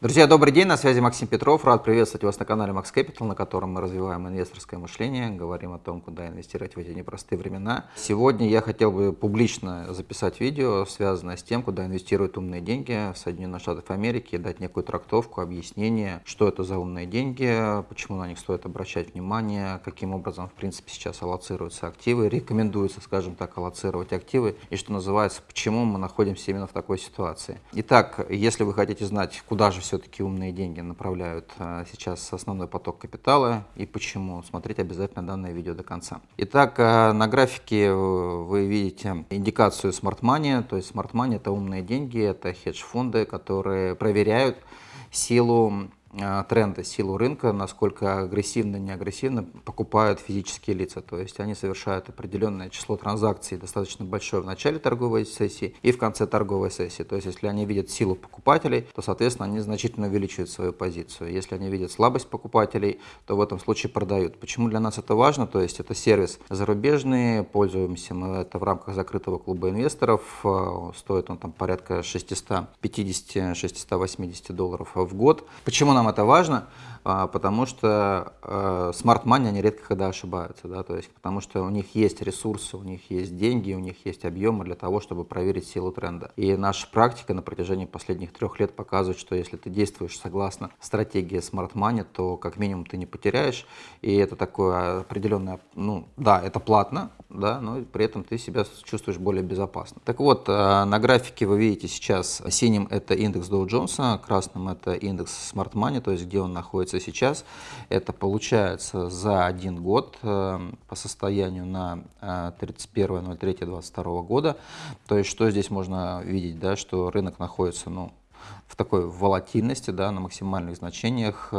Друзья, добрый день, на связи Максим Петров. Рад приветствовать вас на канале Max Capital, на котором мы развиваем инвесторское мышление, говорим о том, куда инвестировать в эти непростые времена. Сегодня я хотел бы публично записать видео, связанное с тем, куда инвестируют умные деньги в Соединенных Штатах Америки, дать некую трактовку, объяснение, что это за умные деньги, почему на них стоит обращать внимание, каким образом, в принципе, сейчас аллоцируются активы, рекомендуется, скажем так, аллоцировать активы, и что называется, почему мы находимся именно в такой ситуации. Итак, если вы хотите знать, куда же все-таки умные деньги направляют а, сейчас основной поток капитала и почему. Смотрите обязательно данное видео до конца. Итак, а, на графике э, вы видите индикацию Smart Money, то есть Smart Money это умные деньги, это хедж-фонды, которые проверяют силу а, тренда, силу рынка, насколько агрессивно, не агрессивно покупают физические лица. То есть они совершают определенное число транзакций, достаточно большое в начале торговой сессии и в конце торговой сессии. То есть если они видят силу покупателей, то, соответственно, они значительно увеличивают свою позицию. Если они видят слабость покупателей, то в этом случае продают. Почему для нас это важно? То есть это сервис зарубежный, пользуемся мы это в рамках закрытого клуба инвесторов. А, стоит он там порядка 650-680 долларов в год. Почему нам это важно? А, потому что э, Smart Money, они редко когда ошибаются, да, то есть потому что у них есть ресурсы, у них есть деньги, у них есть объемы для того, чтобы проверить силу тренда. И наша практика на протяжении последних трех лет показывает, что если ты действуешь согласно стратегии Smart Money, то как минимум ты не потеряешь, и это такое определенное, ну да, это платно, да, но при этом ты себя чувствуешь более безопасно. Так вот, э, на графике вы видите сейчас синим это индекс Dow Jones, красным это индекс Smart Money, то есть где он находится сейчас. Это получается за один год э, по состоянию на 31.03.22 э, года. То есть что здесь можно видеть, да, что рынок находится ну, в такой волатильности, да, на максимальных значениях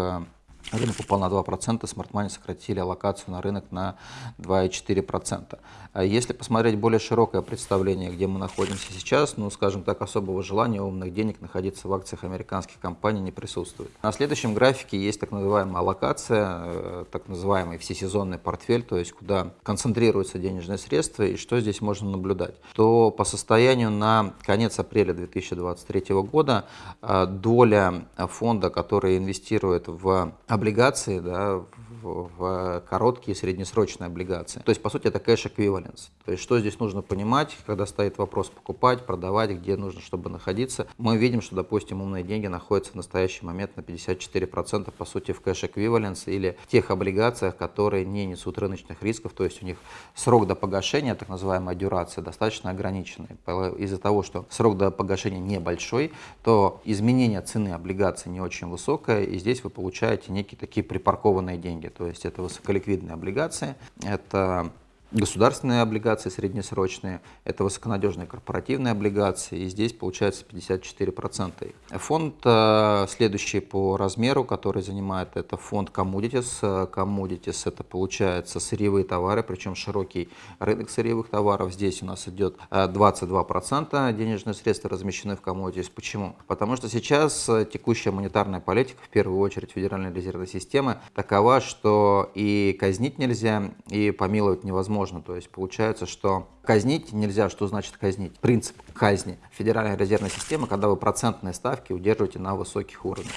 Рынок упал на 2%, Smart Money сократили аллокацию на рынок на 2,4%. А если посмотреть более широкое представление, где мы находимся сейчас, ну, скажем так, особого желания умных денег находиться в акциях американских компаний не присутствует. На следующем графике есть так называемая аллокация, э, так называемый всесезонный портфель, то есть куда концентрируются денежные средства и что здесь можно наблюдать. То по состоянию на конец апреля 2023 года э, доля фонда, который инвестирует в облигации, да, в, в короткие среднесрочные облигации. То есть, по сути, это кэш-эквиваленс. То есть, что здесь нужно понимать, когда стоит вопрос покупать, продавать, где нужно, чтобы находиться. Мы видим, что, допустим, умные деньги находятся в настоящий момент на 54%, по сути, в кэш-эквиваленс или в тех облигациях, которые не несут рыночных рисков, то есть у них срок до погашения, так называемая дюрация, достаточно ограниченный. Из-за того, что срок до погашения небольшой, то изменение цены облигаций не очень высокое, и здесь вы получаете некие такие припаркованные деньги. То есть это высоколиквидные облигации, это государственные облигации среднесрочные, это высоконадежные корпоративные облигации, и здесь получается 54%. Фонд э, следующий по размеру, который занимает, это фонд Commodities. Commodities это получается сырьевые товары, причем широкий рынок сырьевых товаров. Здесь у нас идет 22% денежные средства размещены в Commodities. Почему? Потому что сейчас текущая монетарная политика, в первую очередь Федеральной резервной системы, такова, что и казнить нельзя, и помиловать невозможно можно. То есть получается, что казнить нельзя. Что значит казнить? Принцип казни Федеральной резервной системы, когда вы процентные ставки удерживаете на высоких уровнях.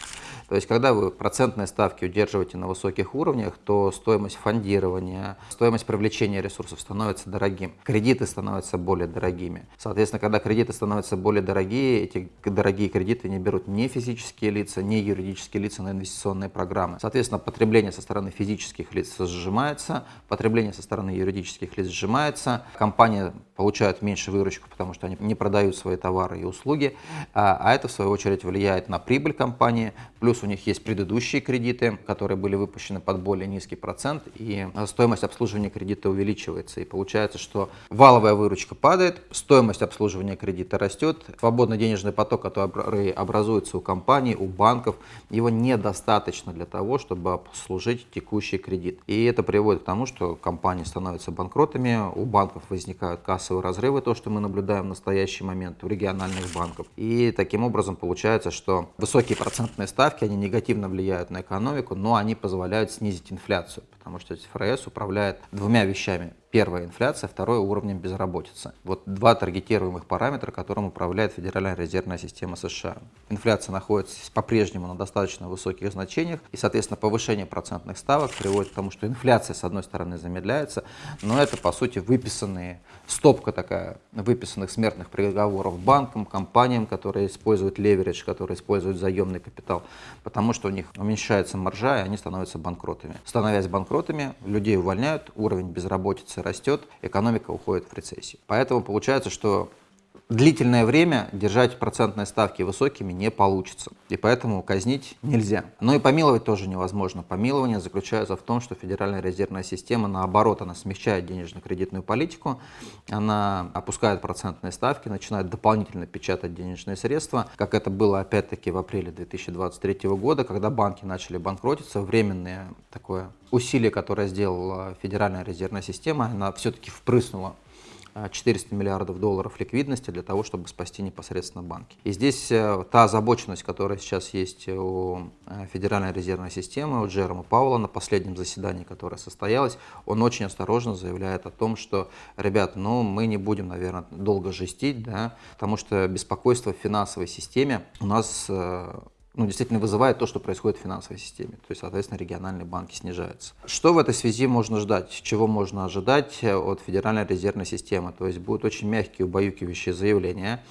То есть, когда вы процентные ставки удерживаете на высоких уровнях, то стоимость фондирования, стоимость привлечения ресурсов становится дорогим. Кредиты становятся более дорогими. Соответственно, когда кредиты становятся более дорогие, эти дорогие кредиты не берут ни физические лица, ни юридические лица на инвестиционные программы. Соответственно, потребление со стороны физических лиц сжимается, потребление со стороны юридических лиц сжимается, компания получают меньше выручку, потому что они не продают свои товары и услуги, а, а это в свою очередь влияет на прибыль компании, плюс у них есть предыдущие кредиты, которые были выпущены под более низкий процент, и стоимость обслуживания кредита увеличивается, и получается, что валовая выручка падает, стоимость обслуживания кредита растет, свободный денежный поток, который образуется у компаний, у банков, его недостаточно для того, чтобы обслужить текущий кредит. И это приводит к тому, что компании становятся банкротами, у банков возникают кассовые разрывы, то, что мы наблюдаем в настоящий момент у региональных банков. И таким образом получается, что высокие процентные ставки, они негативно влияют на экономику, но они позволяют снизить инфляцию, потому что ФРС управляет двумя вещами Первое – инфляция, второе – уровнем безработицы. Вот два таргетируемых параметра, которым управляет Федеральная резервная система США. Инфляция находится по-прежнему на достаточно высоких значениях, и, соответственно, повышение процентных ставок приводит к тому, что инфляция, с одной стороны, замедляется, но это, по сути, выписанные, стопка такая выписанных смертных приговоров банкам, компаниям, которые используют леверидж, которые используют заемный капитал, потому что у них уменьшается маржа, и они становятся банкротами. Становясь банкротами, людей увольняют, уровень безработицы растет, экономика уходит в рецессию. Поэтому получается, что длительное время держать процентные ставки высокими не получится, и поэтому казнить нельзя. Но и помиловать тоже невозможно. Помилование заключается в том, что Федеральная резервная система, наоборот, она смягчает денежно-кредитную политику, она опускает процентные ставки, начинает дополнительно печатать денежные средства, как это было опять-таки в апреле 2023 года, когда банки начали банкротиться, временное такое усилие, которое сделала Федеральная резервная система, она все-таки впрыснула 400 миллиардов долларов ликвидности для того, чтобы спасти непосредственно банки. И здесь э, та озабоченность, которая сейчас есть у э, Федеральной резервной системы, у Джерома Паула на последнем заседании, которое состоялось, он очень осторожно заявляет о том, что, ребят, ну мы не будем, наверное, долго жестить, да, потому что беспокойство в финансовой системе у нас э, ну, действительно вызывает то, что происходит в финансовой системе. То есть, соответственно, региональные банки снижаются. Что в этой связи можно ждать? Чего можно ожидать от Федеральной резервной системы? То есть будут очень мягкие, убаюкивающие заявления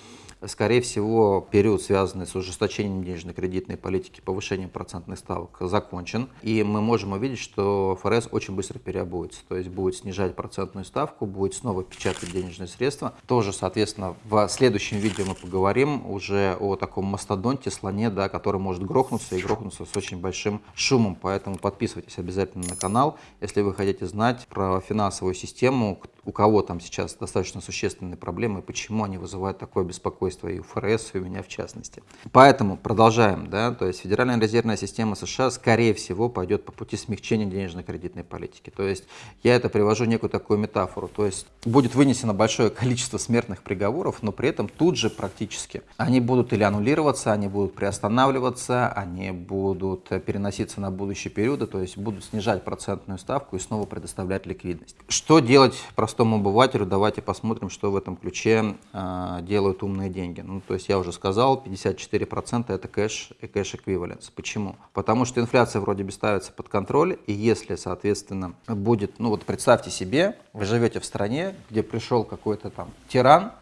скорее всего, период, связанный с ужесточением денежно-кредитной политики, повышением процентных ставок, закончен. И мы можем увидеть, что ФРС очень быстро переобуется. То есть будет снижать процентную ставку, будет снова печатать денежные средства. Тоже, соответственно, в следующем видео мы поговорим уже о таком мастодонте, слоне, да, который может грохнуться и грохнуться с очень большим шумом. Поэтому подписывайтесь обязательно на канал, если вы хотите знать про финансовую систему, у кого там сейчас достаточно существенные проблемы, почему они вызывают такое беспокойство и у ФРС, и у меня в частности. Поэтому продолжаем, да, то есть Федеральная резервная система США скорее всего пойдет по пути смягчения денежно-кредитной политики. То есть я это привожу некую такую метафору, то есть будет вынесено большое количество смертных приговоров, но при этом тут же практически они будут или аннулироваться, они будут приостанавливаться, они будут переноситься на будущие периоды, то есть будут снижать процентную ставку и снова предоставлять ликвидность. Что делать простому обывателю, давайте посмотрим, что в этом ключе э, делают умные деньги. Ну, то есть я уже сказал, 54% это кэш и кэш-эквиваленс. Почему? Потому что инфляция вроде бы ставится под контроль, и если, соответственно, будет, ну вот представьте себе, вы живете в стране, где пришел какой-то там тиран,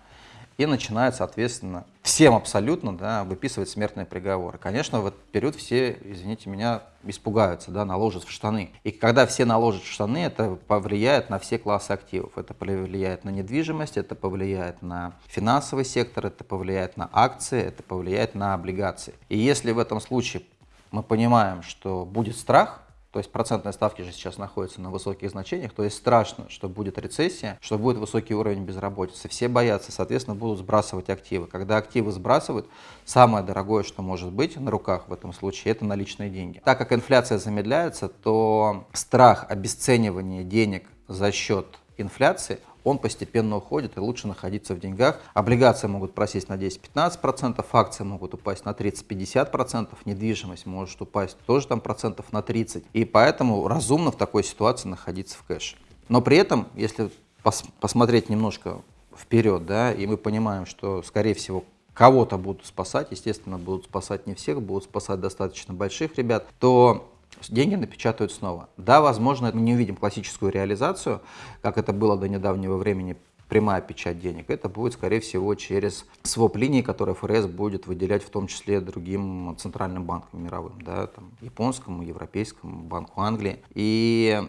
и начинает, соответственно, всем абсолютно да, выписывать смертные приговоры. Конечно, в этот период все, извините меня, испугаются, да, наложат в штаны. И когда все наложат в штаны, это повлияет на все классы активов. Это повлияет на недвижимость, это повлияет на финансовый сектор, это повлияет на акции, это повлияет на облигации. И если в этом случае мы понимаем, что будет страх, то есть процентные ставки же сейчас находятся на высоких значениях, то есть страшно, что будет рецессия, что будет высокий уровень безработицы. Все боятся, соответственно, будут сбрасывать активы. Когда активы сбрасывают, самое дорогое, что может быть на руках в этом случае, это наличные деньги. Так как инфляция замедляется, то страх обесценивания денег за счет инфляции, он постепенно уходит и лучше находиться в деньгах. Облигации могут просесть на 10-15%, акции могут упасть на 30-50%, недвижимость может упасть тоже там процентов на 30%. И поэтому разумно в такой ситуации находиться в кэше. Но при этом, если пос посмотреть немножко вперед, да, и мы понимаем, что, скорее всего, кого-то будут спасать, естественно, будут спасать не всех, будут спасать достаточно больших ребят, то деньги напечатают снова. Да, возможно, мы не увидим классическую реализацию, как это было до недавнего времени, прямая печать денег. Это будет, скорее всего, через своп-линии, которые ФРС будет выделять в том числе другим центральным банкам мировым, да, там, японскому, европейскому, банку Англии. И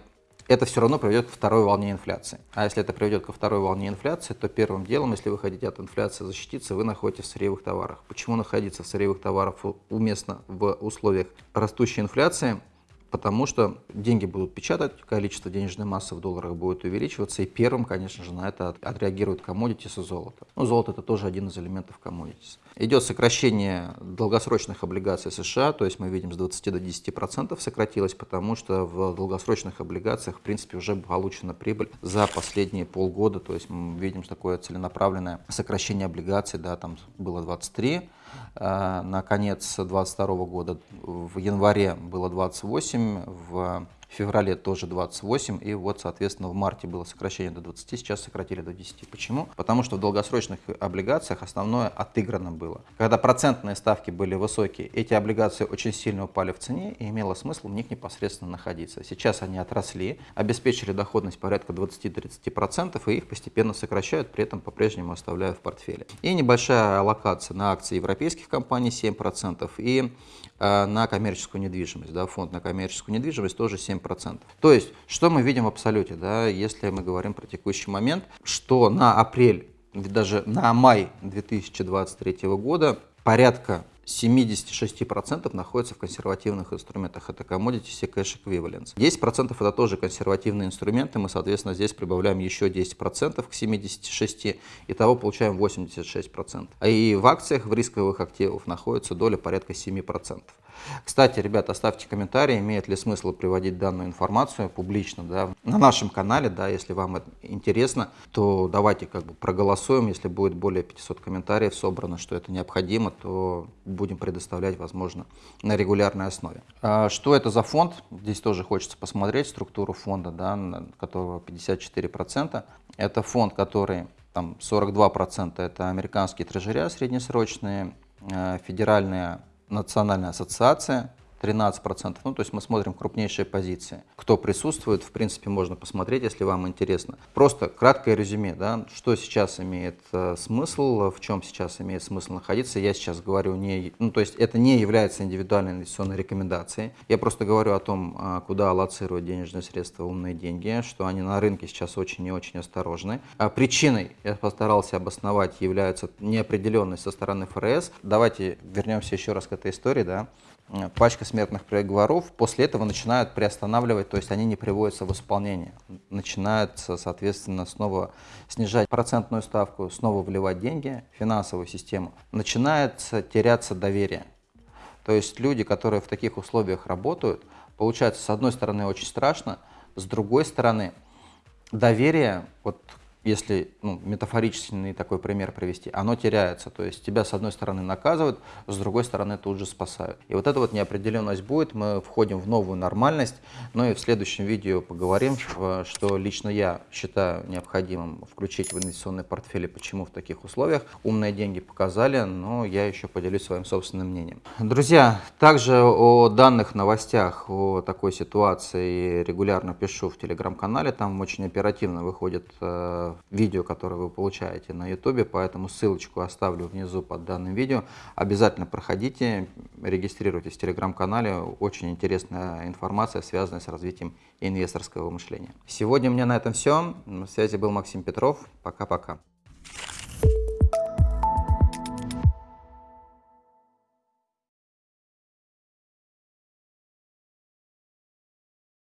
это все равно приведет ко второй волне инфляции. А если это приведет ко второй волне инфляции, то первым делом, если вы хотите от инфляции защититься, вы находитесь в сырьевых товарах. Почему находиться в сырьевых товарах уместно в условиях растущей инфляции? Потому что деньги будут печатать, количество денежной массы в долларах будет увеличиваться, и первым, конечно же, на это отреагирует commodities и золото. Ну, золото это тоже один из элементов commodities. Идет сокращение долгосрочных облигаций США, то есть мы видим с 20 до 10% сократилось, потому что в долгосрочных облигациях, в принципе, уже получена прибыль за последние полгода, то есть мы видим такое целенаправленное сокращение облигаций, да, там было 23, Э, на конец 2022 года. В январе было 28, в в феврале тоже 28, и вот, соответственно, в марте было сокращение до 20, сейчас сократили до 10. Почему? Потому что в долгосрочных облигациях основное отыграно было. Когда процентные ставки были высокие, эти облигации очень сильно упали в цене, и имело смысл в них непосредственно находиться. Сейчас они отросли, обеспечили доходность порядка 20-30%, и их постепенно сокращают, при этом по-прежнему оставляя в портфеле. И небольшая аллокация на акции европейских компаний 7%, и э, на коммерческую недвижимость, да, фонд на коммерческую недвижимость тоже 7%. То есть, что мы видим в абсолюте, да, если мы говорим про текущий момент, что на апрель, даже на май 2023 года порядка 76% находится в консервативных инструментах. Это commodities и cash equivalents. 10% это тоже консервативные инструменты. Мы, соответственно, здесь прибавляем еще 10% к 76%. Итого получаем 86%. А и в акциях, в рисковых активах находится доля порядка 7%. Кстати, ребята, оставьте комментарии, имеет ли смысл приводить данную информацию публично да, на нашем канале, да, если вам это интересно, то давайте как бы проголосуем, если будет более 500 комментариев собрано, что это необходимо, то будем предоставлять, возможно, на регулярной основе. А что это за фонд? Здесь тоже хочется посмотреть структуру фонда, да, которого 54%. Это фонд, который там 42% это американские трежеря среднесрочные, э, федеральные национальная ассоциация, 13%. Ну, то есть мы смотрим крупнейшие позиции. Кто присутствует, в принципе, можно посмотреть, если вам интересно. Просто краткое резюме, да, что сейчас имеет э, смысл, в чем сейчас имеет смысл находиться. Я сейчас говорю не, ну, то есть это не является индивидуальной инвестиционной рекомендацией. Я просто говорю о том, э, куда аллоцировать денежные средства, умные деньги, что они на рынке сейчас очень и очень осторожны. А причиной, я постарался обосновать, является неопределенность со стороны ФРС. Давайте вернемся еще раз к этой истории, да. Э, пачка смертных приговоров, после этого начинают приостанавливать, то есть они не приводятся в исполнение. Начинается, соответственно, снова снижать процентную ставку, снова вливать деньги в финансовую систему. Начинается теряться доверие. То есть люди, которые в таких условиях работают, получается, с одной стороны, очень страшно, с другой стороны, доверие вот если ну, метафорический такой пример привести, оно теряется. То есть тебя с одной стороны наказывают, с другой стороны тут же спасают. И вот эта вот неопределенность будет, мы входим в новую нормальность. Ну и в следующем видео поговорим, что лично я считаю необходимым включить в инвестиционный портфель и почему в таких условиях. Умные деньги показали, но я еще поделюсь своим собственным мнением. Друзья, также о данных новостях, о такой ситуации регулярно пишу в телеграм-канале, там очень оперативно выходит э, видео, которое вы получаете на YouTube, поэтому ссылочку оставлю внизу под данным видео. Обязательно проходите, регистрируйтесь в телеграм-канале, очень интересная информация, связанная с развитием инвесторского мышления. Сегодня у меня на этом все. На связи был Максим Петров. Пока-пока.